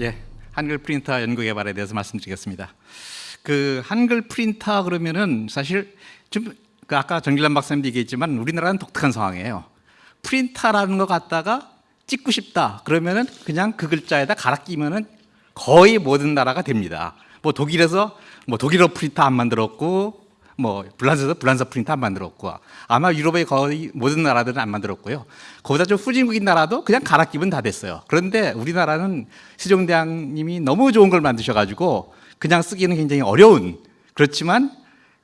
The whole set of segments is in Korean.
예, 한글 프린터 연구 개발에 대해서 말씀드리겠습니다. 그 한글 프린터 그러면은 사실 좀그 아까 정길란 박사님도 얘기했지만 우리나라는 독특한 상황이에요. 프린터라는 거 갖다가 찍고 싶다 그러면은 그냥 그 글자에다 갈아 끼면은 거의 모든 나라가 됩니다. 뭐 독일에서 뭐 독일어 프린터 안 만들었고 뭐 불란서에서 불란서 프린터 안 만들었고 아마 유럽의 거의 모든 나라들은 안 만들었고요. 거기다 좀 후진국인 나라도 그냥 갈아 끼면 다 됐어요. 그런데 우리나라는 세종대왕님이 너무 좋은 걸 만드셔가지고 그냥 쓰기는 굉장히 어려운 그렇지만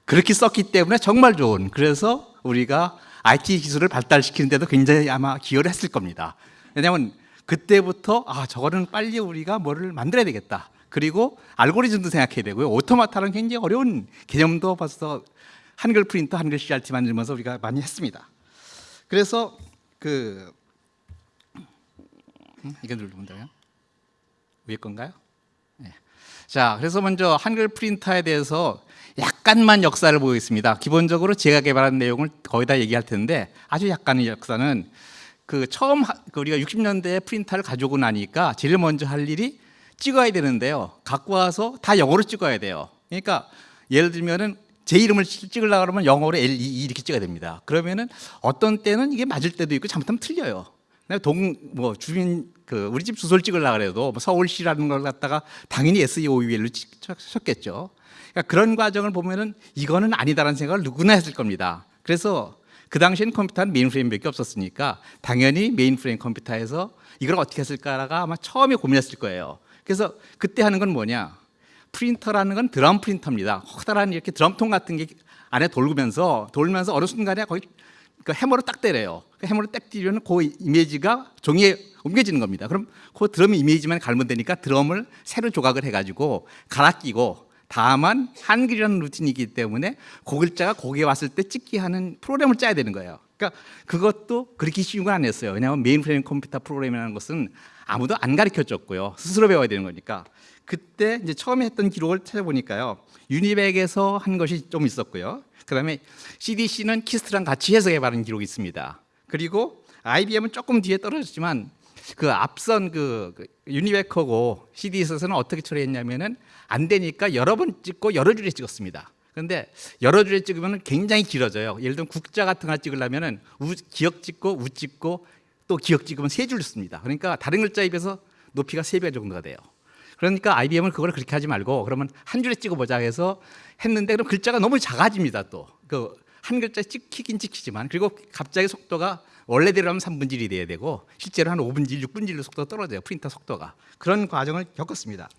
그렇게 썼기 때문에 정말 좋은 그래서 우리가 IT 기술을 발달시키는 데도 굉장히 아마 기여를 했을 겁니다. 왜냐하면 그때부터 아 저거는 빨리 우리가 뭐를 만들어야 되겠다. 그리고 알고리즘도 생각해야 되고요. 오토마타는 굉장히 어려운 개념도 벌써 한글 프린터, 한글 CRT 만들면서 우리가 많이 했습니다. 그래서 그 음, 이거 누르면 돼요. 위에 건가요? 네. 자, 그래서 먼저 한글 프린터에 대해서 약간만 역사를 보겠습니다. 기본적으로 제가 개발한 내용을 거의 다 얘기할 텐데 아주 약간의 역사는 그 처음 하, 그 우리가 60년대에 프린터를 가져오고 나니까 제일 먼저 할 일이 찍어야 되는데요. 갖고 와서 다 영어로 찍어야 돼요. 그러니까 예를 들면은 제 이름을 찍으려고 그러면 영어로 L, E, E 이렇게 찍어야 됩니다. 그러면은 어떤 때는 이게 맞을 때도 있고 잘못하면 틀려요. 동, 뭐, 주민, 그, 우리 집 주소를 찍으려고 그래도 뭐 서울시라는 걸 갖다가 당연히 SEOUL로 쳤겠죠. 그러니까 그런 과정을 보면은 이거는 아니다라는 생각을 누구나 했을 겁니다. 그래서 그 당시엔 컴퓨터는 메인프레임밖에 없었으니까 당연히 메인프레임 컴퓨터에서 이걸 어떻게 했을까가 아마 처음에 고민했을 거예요. 그래서 그때 하는 건 뭐냐? 프린터라는 건 드럼 프린터입니다. 커다란 이렇게 드럼통 같은 게 안에 돌면서 돌면서 어느 순간에 거의 그 해머로 딱 때려요. 그 해머로 딱 때리면 그 이미지가 종이에 옮겨지는 겁니다. 그럼 그 드럼 이미지만 갈면 되니까 드럼을 새로 조각을 해가지고 갈아 끼고 다만 한글이라는 루틴이기 때문에 그 글자가 거기에 왔을 때 찍기 하는 프로그램을 짜야 되는 거예요. 그러니까 그것도 그렇게 쉬운 건 아니었어요. 왜냐하면 메인프레임 컴퓨터 프로그램이라는 것은 아무도 안 가르쳐 줬고요. 스스로 배워야 되는 거니까. 그때 이제 처음에 했던 기록을 찾아보니까요. UNIVAC에서 한 것이 좀 있었고요. 그다음에 CDC는 KIST랑 같이 해서 개발한 기록이 있습니다. 그리고 IBM은 조금 뒤에 떨어졌지만 그 앞선 그, 그 UNIVAC하고 CDC에서는 어떻게 처리했냐면은 안 되니까 여러 번 찍고 여러 줄에 찍었습니다. 그런데 여러 줄에 찍으면 굉장히 길어져요. 예를 들면 국자 같은 거 찍으려면은 우, 기역 찍고 우 찍고 또 기역 찍으면 세 줄 씁니다. 그러니까 다른 글자에 비해서 높이가 세 배 정도가 돼요. 그러니까 IBM은 그걸 그렇게 하지 말고 그러면 한 줄에 찍어보자 해서 했는데 그럼 글자가 너무 작아집니다 또. 그 한 글자 찍히긴 찍히지만 그리고 갑자기 속도가 원래대로라면 3분지 1이 돼야 되고 실제로 한 5분지 1, 6분지 1로 속도가 떨어져요. 프린터 속도가. 그런 과정을 겪었습니다.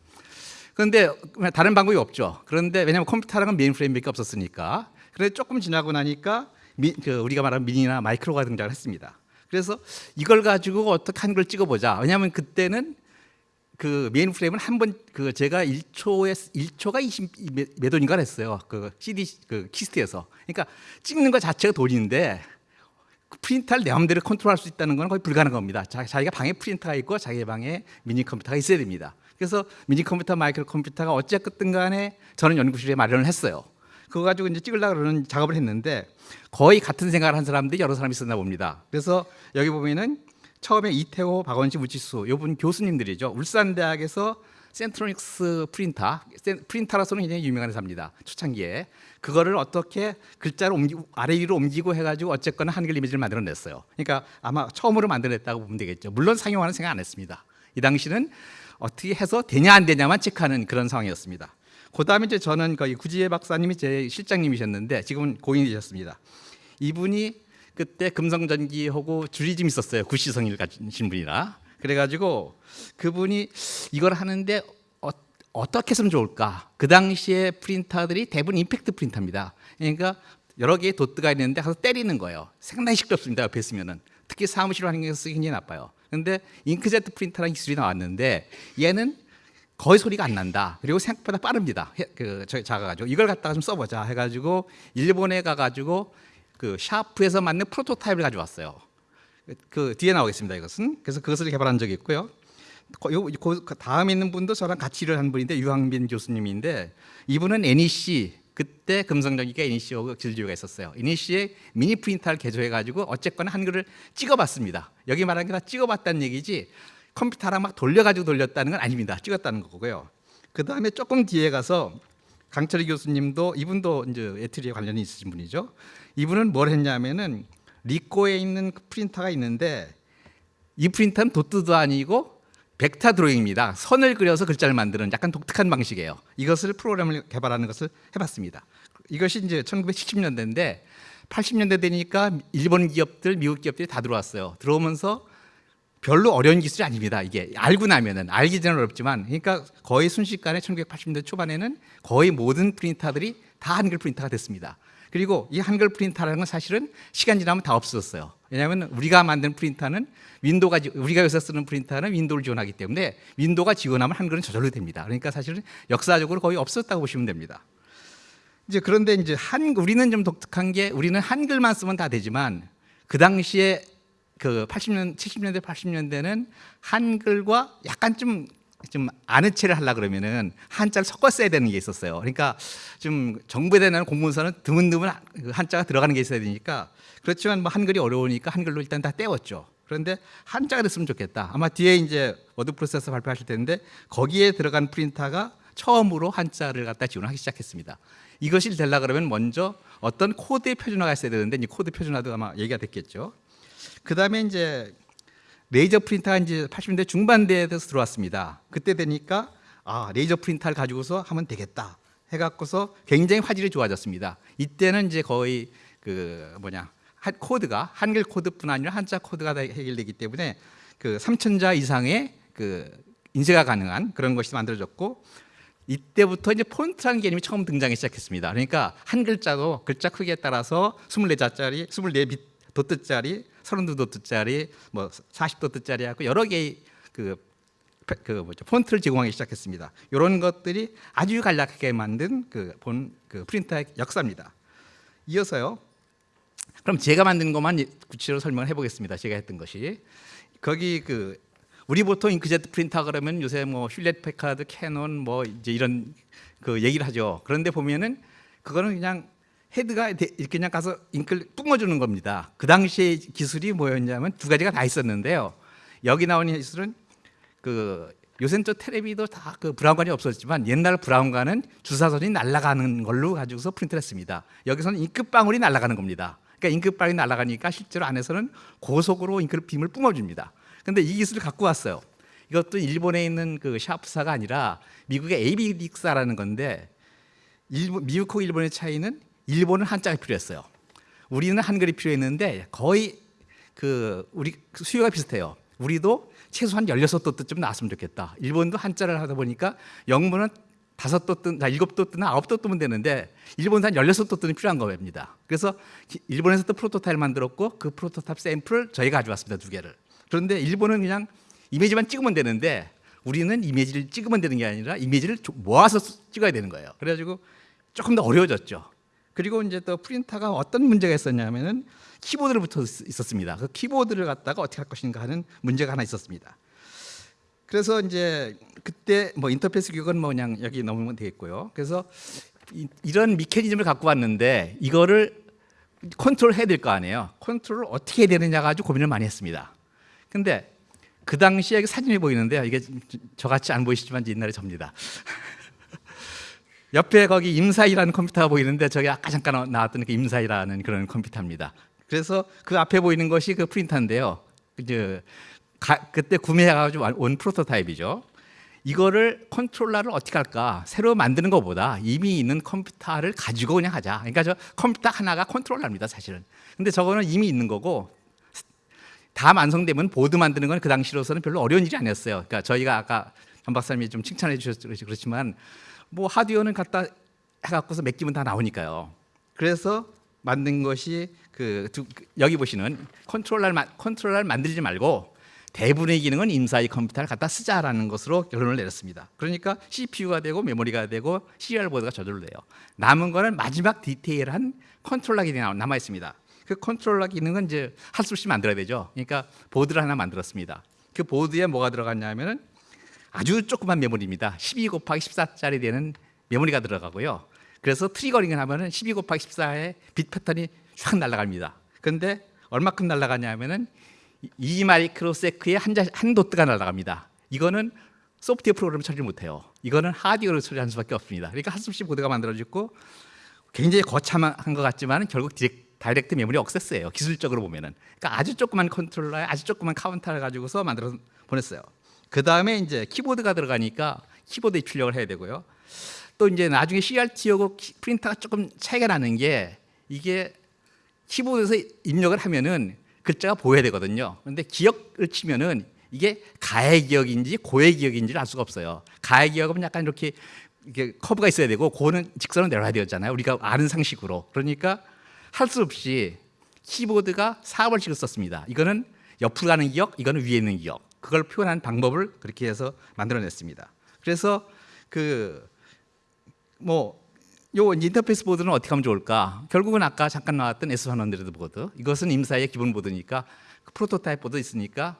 그런데 다른 방법이 없죠. 그런데 왜냐하면 컴퓨터랑은 메인프레임밖에 없었으니까. 그런데 조금 지나고 나니까 미, 그 우리가 말하는 미니나 마이크로가 등장을 했습니다. 그래서 이걸 가지고 어떻게 한글 찍어보자. 왜냐하면 그때는 그 메인 프레임은 한 번 그 제가 1초에 1초가 20 몇 원인가 했어요. 그 CDC 그 KIST에서. 그러니까 찍는 것 자체가 돈인데 프린터를 내 마음대로 컨트롤할 수 있다는 건 거의 불가능한 겁니다. 자기가 방에 프린터가 있고 자기 방에 미니 컴퓨터가 있어야 됩니다. 그래서 미니 컴퓨터, 마이크로 컴퓨터가 어쨌든 간에 저는 연구실에 마련을 했어요. 그거 가지고 이제 찍으려고 그러는 작업을 했는데 거의 같은 생각을 한 사람들이 여러 사람이 있었나 봅니다. 그래서 여기 보면은 처음에 이태호, 박원식, 우치수 요분 교수님들이죠. 울산대학에서 센트로닉스 프린터, 프린터라서는 굉장히 유명한 회사입니다. 초창기에 그거를 어떻게 글자를 옮기 아래 위로 옮기고 해가지고 어쨌거나 한글 이미지를 만들어냈어요. 그러니까 아마 처음으로 만들어냈다고 보면 되겠죠. 물론 상용화는 생각 안 했습니다. 이 당시는 어떻게 해서 되냐 안 되냐만 체크하는 그런 상황이었습니다. 그 다음에 이제 저는 거의 구지혜 박사님이 제 실장님이셨는데 지금은 고인이 되셨습니다. 이분이 그때 금성전기하고 줄이 좀 있었어요. 구시성일 가진 분이라. 그래가지고 그분이 이걸 하는데 어, 떻게 했으면 좋을까? 그 당시에 프린터들이 대부분 임팩트 프린터입니다. 그러니까 여러 개의 도트가 있는데 가서 때리는 거예요. 상당히 시끄럽습니다. 옆에 있으면은. 특히 사무실 환경에서 쓰기 굉장히 나빠요. 근데 잉크제트 프린터라는 기술이 나왔는데 얘는 거의 소리가 안 난다. 그리고 생각보다 빠릅니다. 그 작아가지고 이걸 갖다가 좀 써보자 해가지고 일본에 가가지고 그 샤프에서 만든 프로토타입을 가져왔어요. 그 뒤에 나오겠습니다. 이것은 그래서 그것을 개발한 적이 있고요. 그 다음에 있는 분도 저랑 같이 일을 한 분인데 유항빈 교수님인데 이분은 NEC 그때 금성전기가 NEC하고 질주가 있었어요. NEC의 미니 프린터를 개조해가지고 어쨌거나 한글을 찍어봤습니다. 여기 말하는 게 다 찍어봤다는 얘기지 컴퓨터랑 막 돌려가지고 돌렸다는 건 아닙니다. 찍었다는 거고요. 그 다음에 조금 뒤에 가서 강철희 교수님도 이분도 이제 에트리에 관련이 있으신 분이죠. 이분은 뭘 했냐면은 리코에 있는 그 프린터가 있는데 이 프린터는 도트도 아니고 벡터 드로잉입니다. 선을 그려서 글자를 만드는 약간 독특한 방식이에요. 이것을 프로그램을 개발하는 것을 해봤습니다. 이것이 이제 1970년대인데 80년대 되니까 일본 기업들, 미국 기업들이 다 들어왔어요. 들어오면서 별로 어려운 기술이 아닙니다. 이게 알고 나면은 알기 전에 어렵지만 그러니까 거의 순식간에 1980년대 초반에는 거의 모든 프린터들이 다 한글 프린터가 됐습니다. 그리고 이 한글 프린터라는 건 사실은 시간 지나면 다 없어졌어요. 왜냐하면 우리가 만든 프린터는 윈도우가 지- 우리가 요새 쓰는 프린터는 윈도우를 지원하기 때문에 윈도우가 지원하면 한글은 저절로 됩니다. 그러니까 사실은 역사적으로 거의 없었다고 보시면 됩니다. 이제 그런데 이제 한 우리는 좀 독특한 게 우리는 한글만 쓰면 다 되지만 그 당시에 그 80년 70년대 80년대는 한글과 약간 좀 좀 아는 체를 하려 그러면은 한자를 섞어 써야 되는 게 있었어요. 그러니까 좀 정부에 대한 공문서는 드문드문 그 한자가 들어가는 게 있어야 되니까 그렇지만 뭐 한글이 어려우니까 한글로 일단 다 떼웠죠. 그런데 한자가 됐으면 좋겠다. 아마 뒤에 이제 워드 프로세서 발표하실 텐데 거기에 들어간 프린터가 처음으로 한자를 갖다 지원하기 시작했습니다. 이것이 되려 그러면 먼저 어떤 코드의 표준화가 있어야 되는데 이 코드 표준화도 아마 얘기가 됐겠죠. 그 다음에 이제 레이저 프린터가 이제 80년대 중반대에 돼서 들어왔습니다. 그때 되니까 아 레이저 프린터를 가지고서 하면 되겠다 해갖고서 굉장히 화질이 좋아졌습니다. 이때는 이제 거의 그 뭐냐 한- 코드가 한글 코드뿐 아니라 한자 코드가 다 해결되기 때문에 그 3천자 이상의 그 인쇄가 가능한 그런 것이 만들어졌고 이때부터 이제 폰트라는 개념이 처음 등장하기 시작했습니다. 그러니까 한 글자도 글자 크기에 따라서 24자짜리, 24빗 도트짜리, 32도트짜리, 뭐 40도트짜리 하고 여러 개의 그, 페- 그 뭐죠 폰트를 제공하기 시작했습니다. 이런 것들이 아주 간략하게 만든 그 본 그 프린터의 역사입니다. 이어서요. 그럼 제가 만든 것만 구체적으로 설명을 해보겠습니다. 제가 했던 것이 거기 그 우리 보통 잉크젯 프린터 그러면 요새 뭐 Hewlett Packard, 캐논 뭐 이제 이런 그 얘기를 하죠. 그런데 보면은 그거는 그냥 헤드가 대- 이렇게 그냥 가서 잉크를 뿜어주는 겁니다. 그 당시에 기술이 뭐였냐면 두 가지가 다 있었는데요. 여기 나오는 기술은 그 요새는 또 텔레비도 다 그 브라운관이 없었지만 옛날 브라운관은 주사선이 날아가는 걸로 가지고서 프린트를 했습니다. 여기서는 잉크방울이 날아가는 겁니다. 그러니까 잉크방울이 날아가니까 실제로 안에서는 고속으로 잉크를 빔을 뿜어줍니다. 근데 이 기술을 갖고 왔어요. 이것도 일본에 있는 그 샤프사가 아니라 미국의 에이비딕사라는 건데 일본, 미국하고 일본의 차이는 일본은 한자가 필요했어요. 우리는 한글이 필요했는데 거의 그 우리 수요가 비슷해요. 우리도 최소한 16도트쯤 나왔으면 좋겠다. 일본도 한자를 하다 보니까 영문은 다섯 도트, 나 일곱 도트나 아홉 도트면 되는데 일본은 한 16도트는 필요한 겁니다. 그래서 기- 일본에서도 프로토타입을 만들었고 그 프로토타입 샘플을 저희가 가져왔습니다. 두 개를. 그런데 일본은 그냥 이미지만 찍으면 되는데 우리는 이미지를 찍으면 되는 게 아니라 이미지를 조- 모아서 수- 찍어야 되는 거예요. 그래가지고 조금 더 어려워졌죠. 그리고 이제 또 프린터가 어떤 문제가 있었냐면은 키보드를 붙어 있- 있었습니다. 그 키보드를 갖다가 어떻게 할 것인가 하는 문제가 하나 있었습니다. 그래서 이제 그때 뭐 인터페이스 교육은 뭐 그냥 여기 넘으면 되겠고요. 그래서 이, 이런 미케니즘을 갖고 왔는데 이거를 컨트롤 해야 될 거 아니에요. 컨트롤을 어떻게 해야 되느냐 가지고 고민을 많이 했습니다. 근데 그 당시에 사진이 보이는데요. 이게 저같이 안 보이시지만 옛날에 접니다. 옆에 거기 IMSAI라는 컴퓨터가 보이는데 저게 아까 잠깐 나왔던 그 IMSAI라는 그런 컴퓨터입니다. 그래서 그 앞에 보이는 것이 그 프린터인데요. 이제 가- 그때 구매해가지고 온 프로토타입이죠. 이거를 컨트롤러를 어떻게 할까? 새로 만드는 것보다 이미 있는 컴퓨터를 가지고 그냥 하자. 그러니까 저 컴퓨터 하나가 컨트롤러입니다, 사실은. 근데 저거는 이미 있는 거고 다 완성되면 보드 만드는 건 그 당시로서는 별로 어려운 일이 아니었어요. 그러니까 저희가 아까 전 박사님이 좀 칭찬해 그렇지- 그렇지만 뭐 하드웨어는 갖다 해갖고서 몇 개면 다 나오니까요. 그래서 만든 것이 그 두- 그 여기 보시는 컨트롤러 컨트롤러를 만들지 말고 대부분의 기능은 IMSAI 컴퓨터를 갖다 쓰자라는 것으로 결론을 내렸습니다. 그러니까 CPU가 되고 메모리가 되고 serial 보드가 저절로 돼요. 남은 거는 마지막 디테일한 컨트롤러 기능이 남아 있습니다. 그 컨트롤러 기능은 이제 할 수 없이 만들어야 되죠. 그러니까 보드를 하나 만들었습니다. 그 보드에 뭐가 들어갔냐면은 아주 조그만 메모리입니다. 12 곱하기 14짜리 되는 메모리가 들어가고요. 그래서 triggering을 하면 은 12 곱하기 14의 빛 패턴이 쫙 날아갑니다. 근데 얼마큼 날아가냐면 은 2 microsec에 한, 자- 한 도트가 날아갑니다. 이거는 소프트웨어 프로그램 처리를 못해요. 이거는 하드웨어로 처리하는 수밖에 없습니다. 그러니까 한숨씩 보드가 만들어지고 굉장히 거창한 것 같지만 결국 direct, direct memory access예요. 기술적으로 보면은. 그러니까 아주 조그만 컨트롤러에 아주 조그만 카운터를 가지고서 만들어서 보냈어요. 그 다음에 이제 키보드가 들어가니까 키보드 입출력을 해야 되고요. 또 이제 나중에 CRT하고 키- 프린터가 조금 차이가 나는 게 이게 키보드에서 입력을 하면은 글자가 보여야 되거든요. 그런데 기억을 치면은 이게 가의 기억인지 고의 기억인지를 알 수가 없어요. 가의 기억은 약간 이렇게 이게 커브가 있어야 되고 고는 직선으로 내려야 되잖아요. 우리가 아는 상식으로. 그러니까 할 수 없이 키보드가 4번씩을 썼습니다. 이거는 옆으로 가는 기억, 이거는 위에 있는 기억. 그걸 표현하는 방법을 그렇게 해서 만들어냈습니다. 그래서 그뭐 요 인터페이스 보드는 어떻게 하면 좋을까? 결국은 아까 잠깐 나왔던 S100 보드. 이것은 IMSAI 기본 보드니까 그 프로토타입 보드 있으니까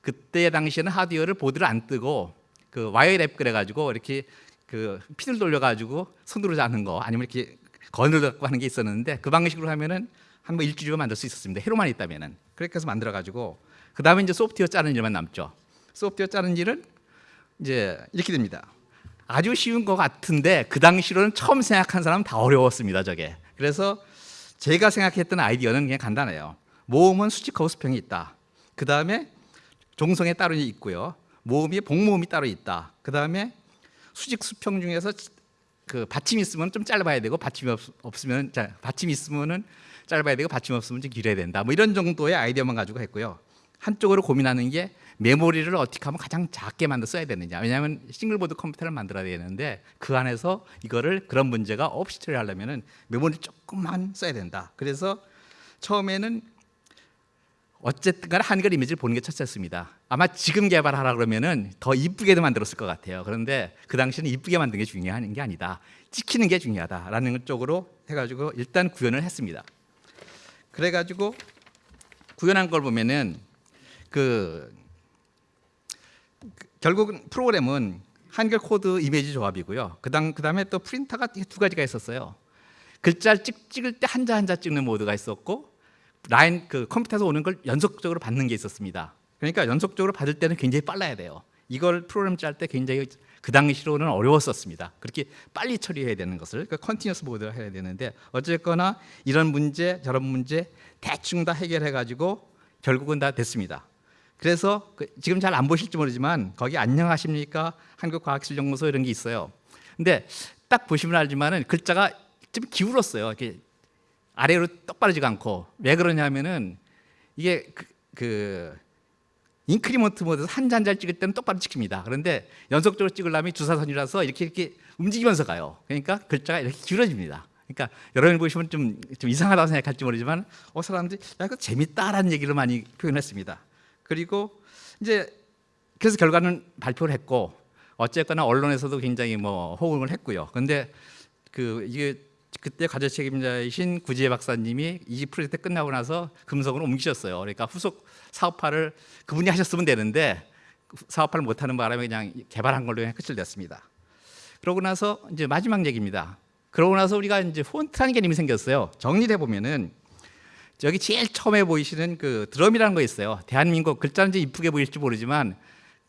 그때 당시에는 하드웨어를 보드를 안 뜨고 그 wire wrap 그래 가지고 이렇게 그 핀들 돌려 가지고 손으로 자는 거 아니면 이렇게 gun을 갖고 하는 게 있었는데 그 방식으로 하면은 한뭐 일주일만 만들 수 있었습니다. 회로만 있다면은 그렇게 해서 만들어 가지고 그 다음에 이제 소프트웨어 짜는 일만 남죠. 소프트웨어 짜는 일은 이제 이렇게 됩니다. 아주 쉬운 것 같은데 그 당시로는 처음 생각한 사람은 다 어려웠습니다. 저게. 그래서 제가 생각했던 아이디어는 그냥 간단해요. 모음은 수직하고 수평이 있다. 그 다음에 종성에 따로 있고요. 모음이 복모음이 따로 있다. 그 다음에 수직 수평 중에서 그 받침이 있으면 좀 짧아야 되고 받침이 없, 없으면 자, 받침이 있으면은 짧아야 되고 받침이 없으면 좀 길어야 된다. 뭐 이런 정도의 아이디어만 가지고 했고요. 한쪽으로 고민하는 게 메모리를 어떻게 하면 가장 작게 만들 써야 되느냐. 왜냐하면 single board 컴퓨터를 만들어야 되는데 그 안에서 이거를 그런 문제가 없이 처리하려면 은 메모리 조금만 써야 된다. 그래서 처음에는 어쨌든 간에 한글 이미지를 보는 게 첫째였습니다. 아마 지금 개발하라 그러면 은 더 이쁘게도 만들었을 것 같아요. 그런데 그 당시에는 이쁘게 만드는 게 중요한 게 아니다. 찍히는 게 중요하다라는 쪽으로 해가지고 일단 구현을 했습니다. 그래가지고 구현한 걸 보면은 그 결국은 프로그램은 한글 코드 이미지 조합이고요. 그다음 그다음에 또 프린터가 두 가지가 있었어요. 글자를 찍, 찍을 때 한자 한자 찍는 모드가 있었고 라인 그 컴퓨터에서 오는 걸 연속적으로 받는 게 있었습니다. 그러니까 연속적으로 받을 때는 굉장히 빨라야 돼요. 이걸 프로그램 짤 때 굉장히 그 당시로는 어려웠었습니다. 그렇게 빨리 처리해야 되는 것을 그 컨티뉴스 모드를 해야 되는데 어쨌거나 이런 문제 저런 문제 대충 다 해결해 가지고 결국은 다 됐습니다. 그래서 그 지금 잘 안 보실지 모르지만 거기 안녕하십니까 한국과학실연구소 이런 게 있어요. 근데 딱 보시면 알지만은 글자가 좀 기울었어요. 이렇게 아래로 똑바르지가 않고 왜 그러냐면은 이게 그, 그 increment 모드에서 한자 한자 찍을 때는 똑바로 찍힙니다. 그런데 연속적으로 찍으려면 주사선이라서 이렇게 이렇게 움직이면서 가요. 그러니까 글자가 이렇게 길어집니다. 그러니까 여러분 보시면 좀, 좀 이상하다고 생각할지 모르지만 어 사람들이 야 이거 재밌다라는 얘기를 많이 표현했습니다. 그리고 이제 그래서 결과는 발표를 했고 어쨌거나 언론에서도 굉장히 뭐 호응을 했고요. 근데 그 이게 그때 과제 책임자이신 구지혜 박사님이 이 프로젝트 끝나고 나서 금속으로 옮기셨어요. 그러니까 후속 사업화를 그분이 하셨으면 되는데 사업화를 못하는 바람에 그냥 개발한 걸로 끝을 냈습니다. 그러고 나서 이제 마지막 얘기입니다. 그러고 나서 우리가 이제 폰트라는 개념이 생겼어요. 정리해 보면은 여기 제일 처음에 보이시는 그 드럼이라는 거 있어요. 대한민국 글자는 이쁘게 보일지 모르지만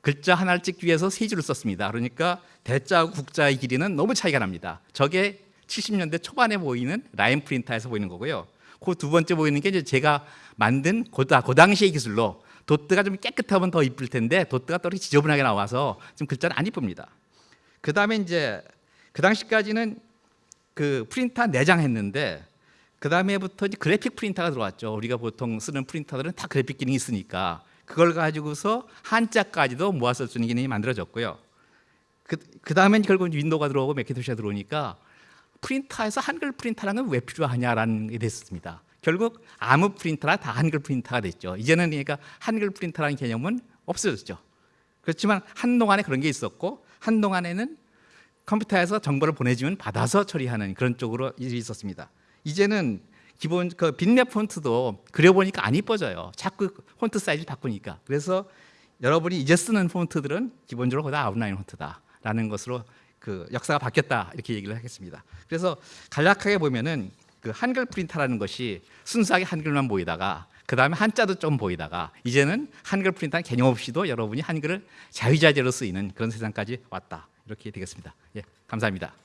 글자 하나를 찍기 위해서 세 줄을 썼습니다. 그러니까 대자하고 국자의 길이는 너무 차이가 납니다. 저게 70년대 초반에 보이는 라인 프린터에서 보이는 거고요. 그 두 번째 보이는 게 이제 제가 만든 그, 다- 그 당시의 기술로 도트가 좀 깨끗하면 더 이쁠 텐데 도트가 또 이렇게 지저분하게 나와서 좀 글자는 안 이쁩니다. 그 다음에 이제 그 당시까지는 그 프린터 내장했는데 그 다음에부터 이제 그래픽 프린터가 들어왔죠. 우리가 보통 쓰는 프린터들은 다 그래픽 기능이 있으니까 그걸 가지고서 한자까지도 모아 쓸수 있는 기능이 만들어졌고요. 그, 그 다음에 결국 윈도우가 들어오고 매킨토시가 들어오니까 프린터에서 한글 프린터라는 건 왜 필요하냐라는 게 됐습니다. 결국 아무 프린터나 다 한글 프린터가 됐죠. 이제는 그러니까 한글 프린터라는 개념은 없어졌죠. 그렇지만 한동안에 그런 게 있었고 한동안에는 컴퓨터에서 정보를 보내주면 받아서 처리하는 그런 쪽으로 일이 있었습니다. 이제는 기본 그 빈랩 폰트도 그려보니까 안 이뻐져요. 자꾸 폰트 사이즈 바꾸니까. 그래서 여러분이 이제 쓰는 폰트들은 기본적으로 다 아웃라인 폰트다라는 것으로 그 역사가 바뀌었다 이렇게 얘기를 하겠습니다. 그래서 간략하게 보면은 그 한글 프린터라는 것이 순수하게 한글만 보이다가 그 다음에 한자도 좀 보이다가 이제는 한글 프린터는 개념 없이도 여러분이 한글을 자유자재로 쓰이는 그런 세상까지 왔다. 이렇게 되겠습니다. 예, 감사합니다.